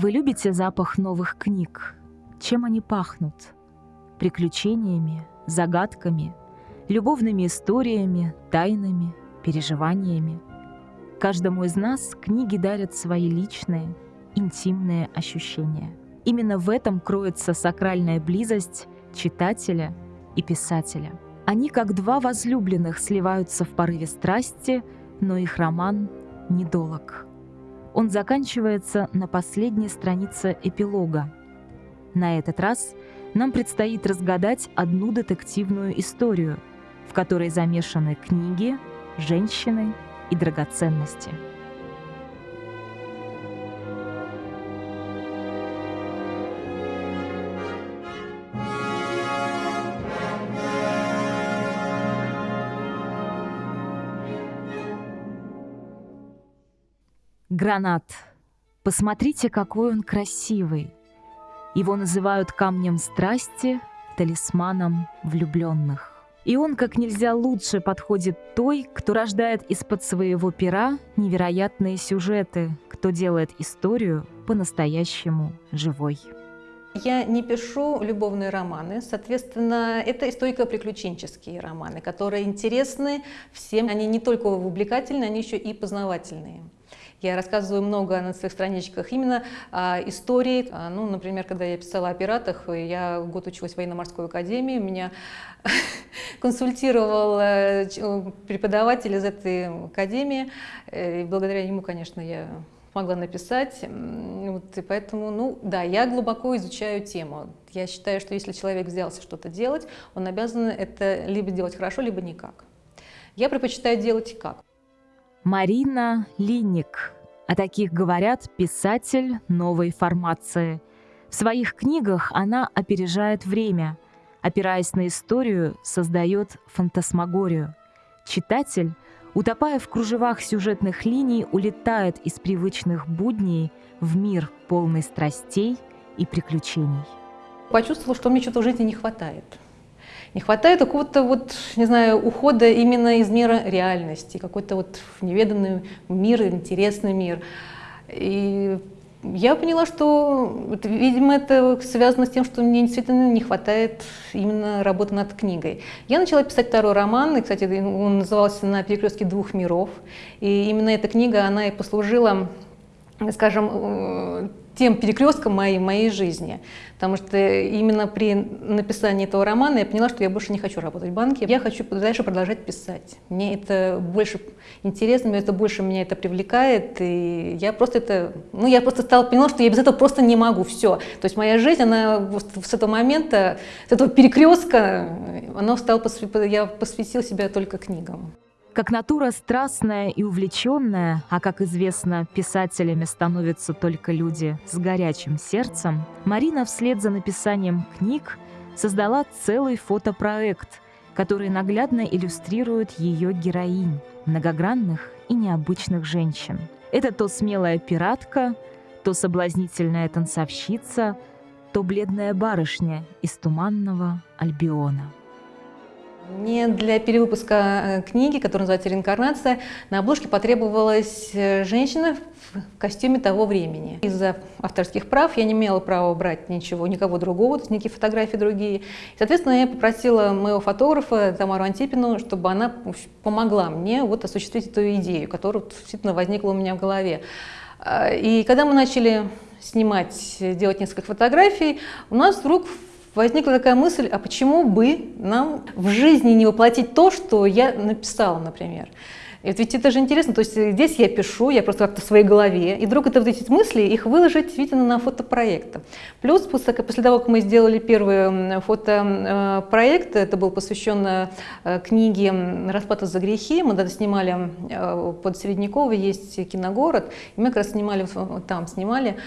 Вы любите запах новых книг? Чем они пахнут? Приключениями, загадками, любовными историями, тайнами, переживаниями. Каждому из нас книги дарят свои личные, интимные ощущения. Именно в этом кроется сакральная близость читателя и писателя. Они, как два возлюбленных, сливаются в порыве страсти, но их роман недолог. Он заканчивается на последней странице эпилога. На этот раз нам предстоит разгадать одну детективную историю, в которой замешаны книги, женщины и драгоценности. Гранат. Посмотрите, какой он красивый. Его называют камнем страсти, талисманом влюбленных. И он как нельзя лучше подходит той, кто рождает из-под своего пера невероятные сюжеты, кто делает историю по-настоящему живой. Я не пишу любовные романы, соответственно, это историко-приключенческие романы, которые интересны всем. Они не только увлекательные, они еще и познавательные. Я рассказываю много на своих страничках именно а, истории. А, ну, например, когда я писала о пиратах, я год училась в военно-морской академии, меня консультировал э, преподаватель из этой академии, э, и благодаря ему, конечно, я смогла написать. Вот, и поэтому, ну да, я глубоко изучаю тему. Я считаю, что если человек взялся что-то делать, он обязан это либо делать хорошо, либо никак. Я предпочитаю делать как. Марина Линник. О таких говорят писатель новой формации. В своих книгах она опережает время, опираясь на историю, создает фантасмагорию. Читатель, утопая в кружевах сюжетных линий, улетает из привычных будней в мир полный страстей и приключений. Почувствовала, что мне что-то в жизни не хватает. Не хватает какого-то вот, не знаю, ухода именно из мира реальности, какой-то вот неведанный мир, интересный мир. И я поняла, что, видимо, это связано с тем, что мне действительно не хватает именно работы над книгой. Я начала писать второй роман, и, кстати, он назывался «На перекрестке двух миров». И именно эта книга, она и послужила, скажем, э, тем перекрестком моей, моей жизни. Потому что именно при написании этого романа я поняла, что я больше не хочу работать в банке. Я хочу дальше продолжать писать. Мне это больше интересно, мне это больше меня это привлекает. И я просто это, ну я просто стала поняла, что я без этого просто не могу. Все. То есть моя жизнь, она с этого момента, с этого перекрестка, она стала, я посвятила себя только книгам. Как натура страстная и увлеченная, а как известно, писателями становятся только люди с горячим сердцем, Марина вслед за написанием книг создала целый фотопроект, который наглядно иллюстрирует ее героинь, многогранных и необычных женщин. Это то смелая пиратка, то соблазнительная танцовщица, то бледная барышня из туманного Альбиона. Мне для перевыпуска э, книги, которая называется «Реинкарнация», на обложке потребовалась э, женщина в костюме того времени. Из-за авторских прав я не имела права брать ничего, никого другого, то есть никакие фотографии другие. Соответственно, я попросила моего фотографа Тамару Антипину, чтобы она помогла мне вот осуществить эту идею, которая действительно возникла у меня в голове. А, и когда мы начали снимать, делать несколько фотографий, у нас вдруг возникла такая мысль, а почему бы нам в жизни не воплотить то, что я написала, например. И ведь это же интересно, то есть здесь я пишу, я просто как-то в своей голове, и вдруг это вот эти мысли, их выложить, видно, на фотопроект. Плюс после, после того, как мы сделали первый фотопроект, это был посвящен э, книге «Расплата за грехи», мы тогда снимали э, под Среднякова, есть киногород, и мы как раз снимали, там снимали,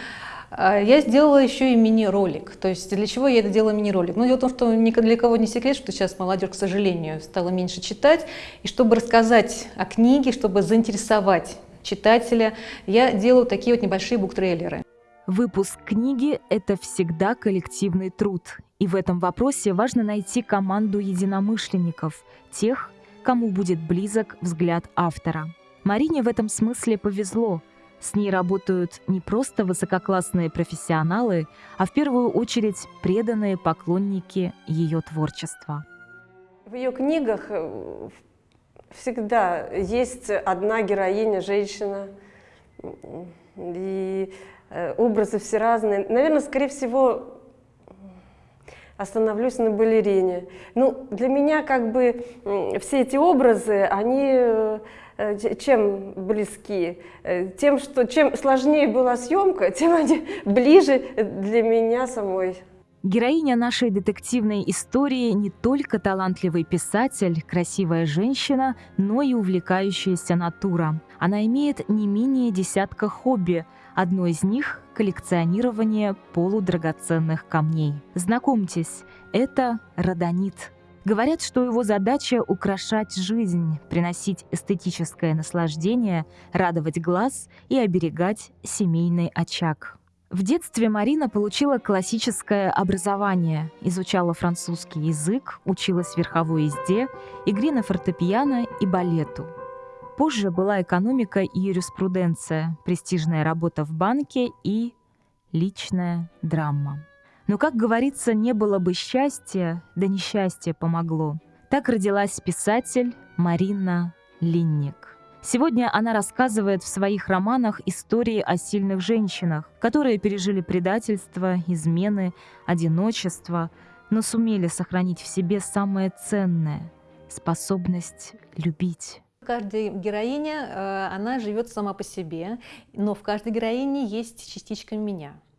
я сделала еще и мини-ролик. То есть для чего я это делала мини-ролик? Ну, дело в том, что ни для кого не секрет, что сейчас молодежь, к сожалению, стала меньше читать. И чтобы рассказать о книге, чтобы заинтересовать читателя, я делаю такие вот небольшие буктрейлеры. Выпуск книги – это всегда коллективный труд. И в этом вопросе важно найти команду единомышленников, тех, кому будет близок взгляд автора. Марине в этом смысле повезло – С ней работают не просто высококлассные профессионалы, а в первую очередь преданные поклонники ее творчества. В ее книгах э, всегда есть одна героиня, женщина, и э, образы все разные. Наверное, скорее всего, остановлюсь на балерине. Ну, для меня как бы все эти образы, они э, чем близки? Тем, что чем сложнее была съемка, тем они ближе для меня самой. Героиня нашей детективной истории не только талантливый писатель, красивая женщина, но и увлекающаяся натура. Она имеет не менее десятка хобби. Одно из них – коллекционирование полудрагоценных камней. Знакомьтесь, это родонит. Говорят, что его задача – украшать жизнь, приносить эстетическое наслаждение, радовать глаз и оберегать семейный очаг. В детстве Марина получила классическое образование, изучала французский язык, училась верховой езде, игре на фортепиано и балету. Позже была экономика и юриспруденция, престижная работа в банке и личная драма. Но, как говорится, не было бы счастья, да несчастье помогло. Так родилась писатель Марина Линник. Сегодня она рассказывает в своих романах истории о сильных женщинах, которые пережили предательство, измены, одиночество, но сумели сохранить в себе самое ценное – способность любить. Каждая героиня, э, она живет сама по себе, но в каждой героине есть частичка меня –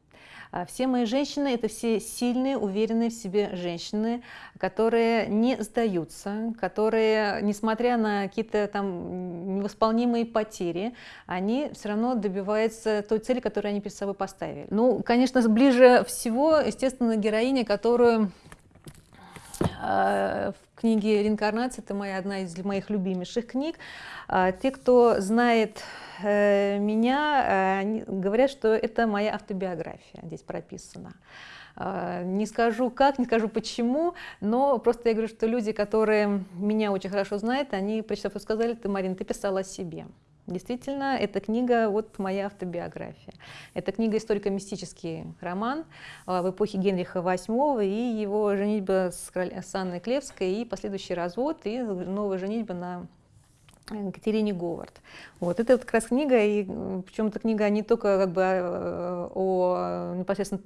все мои женщины – это все сильные, уверенные в себе женщины, которые не сдаются, которые, несмотря на какие-то там невосполнимые потери, они все равно добиваются той цели, которую они перед собой поставили. Ну, конечно, ближе всего, естественно, героиня, которую в книге «Реинкарнация» это моя, одна из моих любимейших книг. А, те, кто знает Э, меня э, говорят, что это моя автобиография здесь прописана. Э, не скажу как, не скажу почему, но просто я говорю, что люди, которые меня очень хорошо знают, они, прочитав, сказали, ты, Марина, ты писала о себе. Действительно, эта книга вот моя автобиография. Это книга историко-мистический роман в эпохе Генриха VIII и его женитьба с, с Анной Клевской и последующий развод и новая женитьба на Катерине Говард. Вот, это вот как раз книга, и причем эта книга не только как бы о, о непосредственно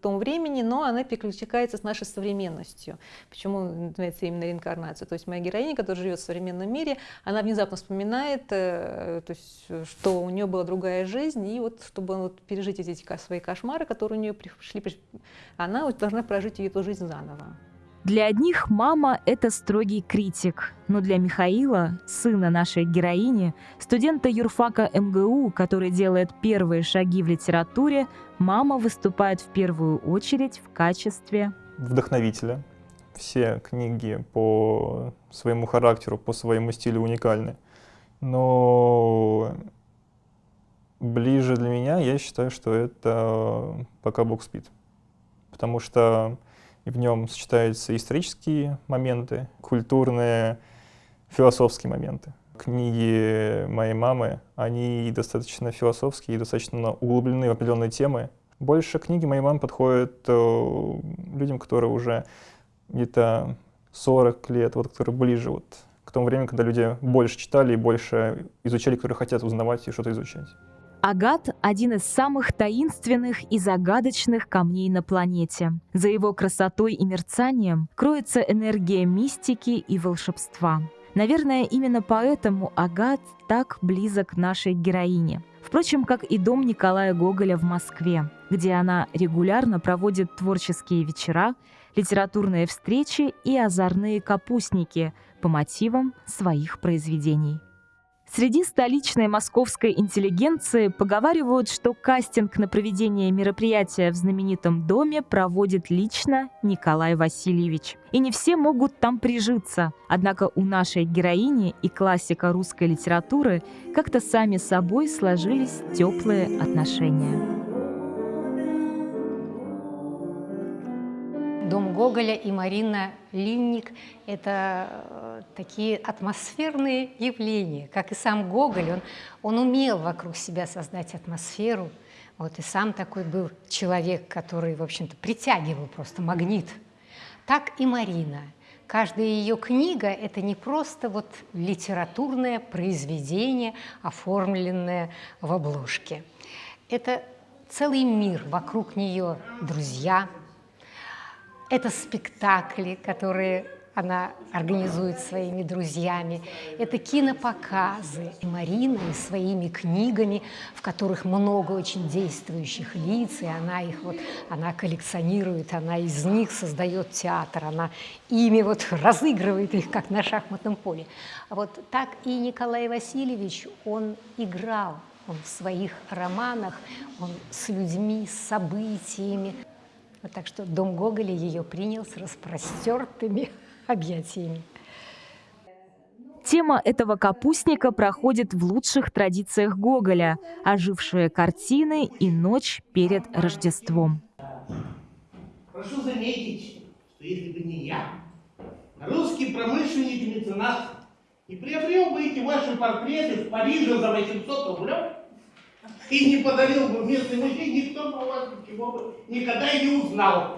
том времени, но она перекликается с нашей современностью. Почему называется именно реинкарнация? То есть моя героиня, которая живет в современном мире, она внезапно вспоминает, э, то есть, что у нее была другая жизнь, и вот чтобы вот пережить эти свои кошмары, которые у нее пришли, она вот должна прожить эту жизнь заново. Для одних мама – это строгий критик, но для Михаила, сына нашей героини, студента юрфака МГУ, который делает первые шаги в литературе, мама выступает в первую очередь в качестве вдохновителя. Все книги по своему характеру, по своему стилю уникальны. Но ближе для меня, я считаю, что это «Пока Бог спит». Потому что и в нем сочетаются исторические моменты, культурные, философские моменты. Книги моей мамы, они достаточно философские и достаточно углублены в определенные темы. Больше книги моей мамы подходят э, людям, которые уже где-то 40 лет, вот, которые ближе вот, к тому времени, когда люди больше читали и больше изучали, которые хотят узнавать и что-то изучать. Агат – один из самых таинственных и загадочных камней на планете. За его красотой и мерцанием кроется энергия мистики и волшебства. Наверное, именно поэтому Агат так близок нашей героине. Впрочем, как и дом Николая Гоголя в Москве, где она регулярно проводит творческие вечера, литературные встречи и озорные капустники по мотивам своих произведений. Среди столичной московской интеллигенции поговаривают, что кастинг на проведение мероприятия в знаменитом доме проводит лично Николай Васильевич. И не все могут там прижиться. Однако у нашей героини и классика русской литературы как-то сами собой сложились теплые отношения. Дом Гоголя и Марина Линник – это э, такие атмосферные явления. Как и сам Гоголь, он, он умел вокруг себя создать атмосферу. Вот и сам такой был человек, который, в общем-то, притягивал просто магнит. Так и Марина. Каждая ее книга – это не просто вот литературное произведение, оформленное в обложке. Это целый мир, вокруг нее друзья, это спектакли, которые она организует своими друзьями. Это кинопоказы. И Марина и своими книгами, в которых много очень действующих лиц, и она их вот, она коллекционирует, она из них создает театр, она ими вот разыгрывает их, как на шахматном поле. А вот так и Николай Васильевич, он играл он в своих романах, он с людьми, с событиями. Вот так что дом Гоголя ее принял с распростертыми объятиями. Тема этого капустника проходит в лучших традициях Гоголя – ожившие картины и ночь перед Рождеством. Прошу заметить, что если бы не я, русский промышленник и меценат и приобрел бы эти ваши портреты в Париже за 800 рублей и не подарил бы местный музей, никто бы вас ничего бы никогда и не узнал.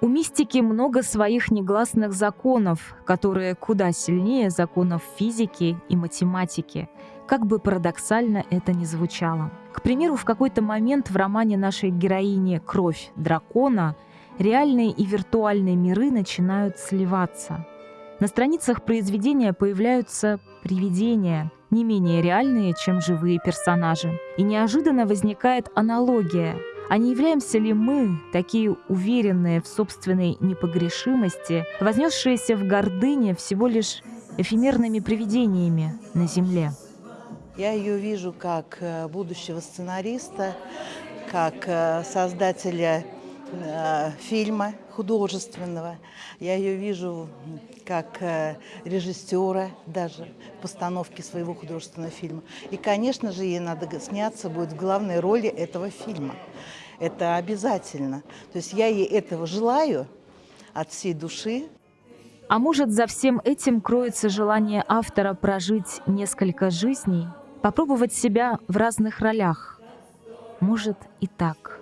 У мистики много своих негласных законов, которые куда сильнее законов физики и математики, как бы парадоксально это ни звучало. К примеру, в какой-то момент в романе нашей героини «Кровь дракона» реальные и виртуальные миры начинают сливаться – на страницах произведения появляются привидения, не менее реальные, чем живые персонажи. И неожиданно возникает аналогия. А не являемся ли мы, такие уверенные в собственной непогрешимости, вознесшиеся в гордыне всего лишь эфемерными привидениями на Земле? Я ее вижу как э, будущего сценариста, как э, создателя э, фильма художественного. Я ее вижу как э, режиссера даже постановки своего художественного фильма. И, конечно же, ей надо сняться будет в главной роли этого фильма. Это обязательно. То есть я ей этого желаю от всей души. А может, за всем этим кроется желание автора прожить несколько жизней, попробовать себя в разных ролях? Может и так.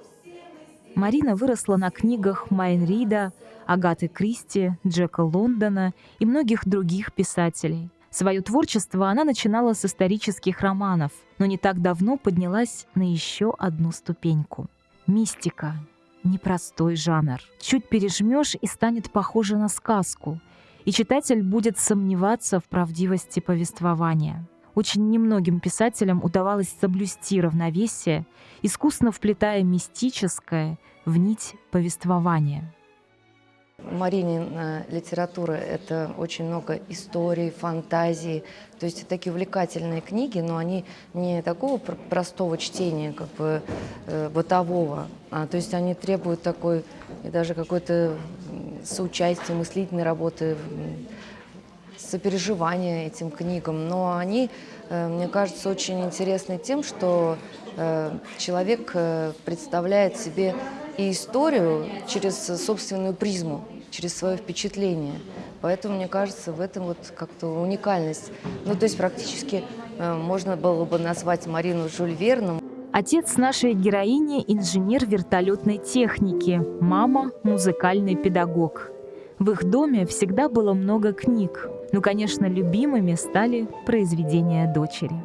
Марина выросла на книгах Майнрида, Агаты Кристи, Джека Лондона и многих других писателей. Свое творчество она начинала с исторических романов, но не так давно поднялась на еще одну ступеньку. Мистика — непростой жанр. Чуть пережмешь и станет похоже на сказку, и читатель будет сомневаться в правдивости повествования. Очень немногим писателям удавалось соблюсти равновесие, искусно вплетая мистическое в нить повествования. Маринина литература — это очень много историй, фантазий, то есть такие увлекательные книги, но они не такого простого чтения, как бы э, бытового, а то есть они требуют такой и даже какой-то соучастия, мыслительной работы, сопереживания этим книгам, но они, э, мне кажется, очень интересны тем, что э, человек э, представляет себе и историю через собственную призму, через свое впечатление. Поэтому, мне кажется, в этом вот как-то уникальность. Ну, то есть практически можно было бы назвать Марину Жюль Верном. Отец нашей героини – инженер вертолетной техники, мама – музыкальный педагог. В их доме всегда было много книг, но, конечно, любимыми стали произведения дочери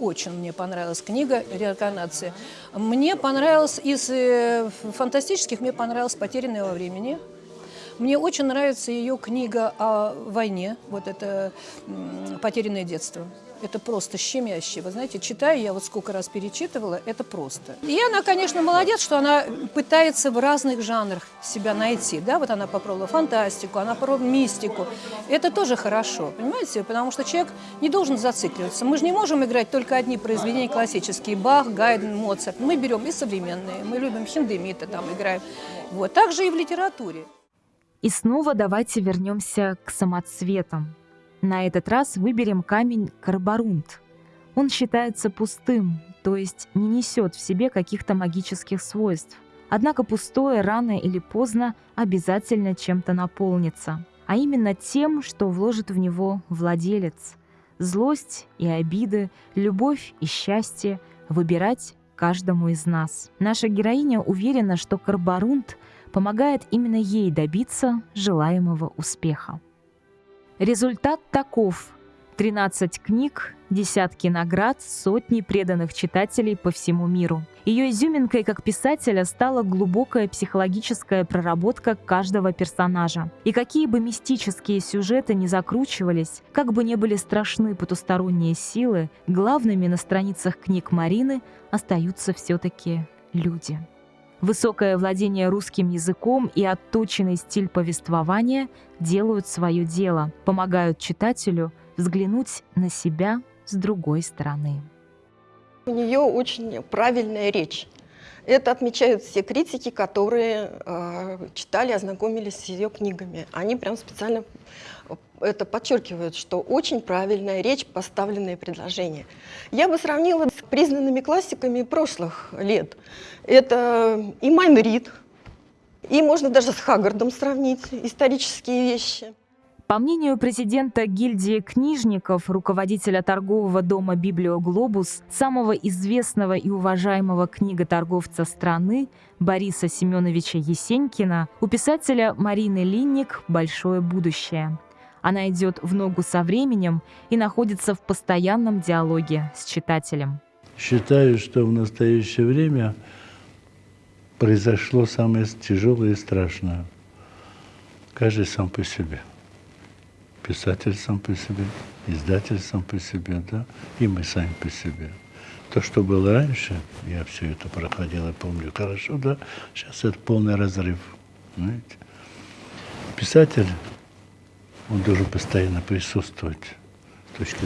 очень мне понравилась книга «Реинкарнация». Мне понравилось из э, фантастических, мне понравилось «Потерянное во времени». Мне очень нравится ее книга о войне, вот это «Потерянное детство». Это просто щемяще. Вы знаете, читаю, я вот сколько раз перечитывала, это просто. И она, конечно, молодец, что она пытается в разных жанрах себя найти. Да, вот она попробовала фантастику, она попробовала мистику. Это тоже хорошо, понимаете? Потому что человек не должен зацикливаться. Мы же не можем играть только одни произведения классические. Бах, Гайден, Моцарт. Мы берем и современные. Мы любим Хиндемита, там играем. Вот. Так же и в литературе. И снова давайте вернемся к самоцветам. На этот раз выберем камень карбарунт. Он считается пустым, то есть не несет в себе каких-то магических свойств. Однако пустое рано или поздно обязательно чем-то наполнится, а именно тем, что вложит в него владелец. Злость и обиды, любовь и счастье выбирать каждому из нас. Наша героиня уверена, что Карбарунт помогает именно ей добиться желаемого успеха. Результат таков. 13 книг, десятки наград, сотни преданных читателей по всему миру. Ее изюминкой как писателя стала глубокая психологическая проработка каждого персонажа. И какие бы мистические сюжеты ни закручивались, как бы не были страшны потусторонние силы, главными на страницах книг Марины остаются все-таки люди. Высокое владение русским языком и отточенный стиль повествования делают свое дело, помогают читателю взглянуть на себя с другой стороны. У нее очень правильная речь. Это отмечают все критики, которые э, читали, ознакомились с ее книгами. Они прям специально это подчеркивают, что очень правильная речь, поставленные предложения. Я бы сравнила с признанными классиками прошлых лет. Это и Майн Рид, и можно даже с Хаггардом сравнить исторические вещи. По мнению президента гильдии книжников, руководителя торгового дома «Библиоглобус», самого известного и уважаемого книготорговца страны Бориса Семеновича Есенькина, у писателя Марины Линник большое будущее. Она идет в ногу со временем и находится в постоянном диалоге с читателем. Считаю, что в настоящее время произошло самое тяжелое и страшное. Каждый сам по себе писатель сам по себе, издатель сам по себе, да, и мы сами по себе. То, что было раньше, я все это проходил и помню хорошо, да, сейчас это полный разрыв, знаете. Писатель, он должен постоянно присутствовать с точки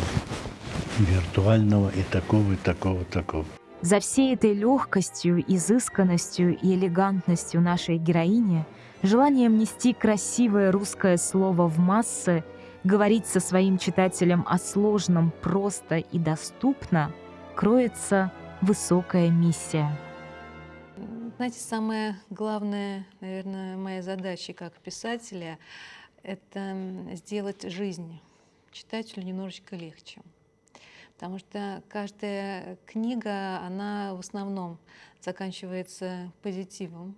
виртуального и такого, и такого, такого. За всей этой легкостью, изысканностью и элегантностью нашей героини, желанием нести красивое русское слово в массы говорить со своим читателем о сложном просто и доступно, кроется высокая миссия. Знаете, самая главная, наверное, моя задача как писателя — это сделать жизнь читателю немножечко легче. Потому что каждая книга, она в основном заканчивается позитивом,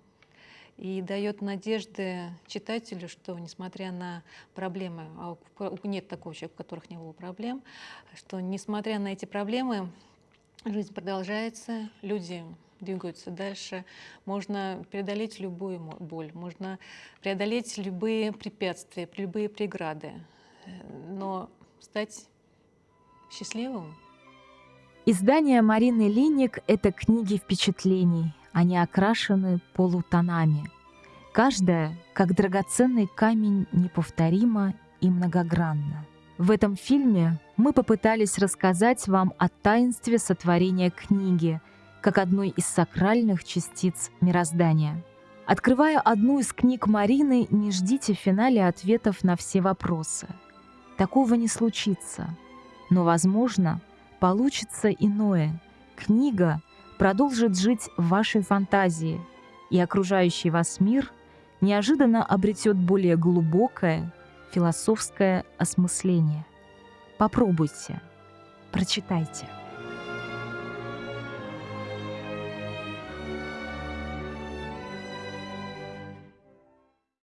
и дает надежды читателю, что несмотря на проблемы, а нет такого человека, у которых не было проблем, что несмотря на эти проблемы, жизнь продолжается, люди двигаются дальше, можно преодолеть любую боль, можно преодолеть любые препятствия, любые преграды, но стать счастливым. Издание Марины Линик — это книги впечатлений, они окрашены полутонами. Каждая, как драгоценный камень, неповторима и многогранна. В этом фильме мы попытались рассказать вам о таинстве сотворения книги, как одной из сакральных частиц мироздания. Открывая одну из книг Марины, не ждите в финале ответов на все вопросы. Такого не случится. Но, возможно, получится иное. Книга продолжит жить в вашей фантазии, и окружающий вас мир неожиданно обретет более глубокое философское осмысление. Попробуйте, прочитайте.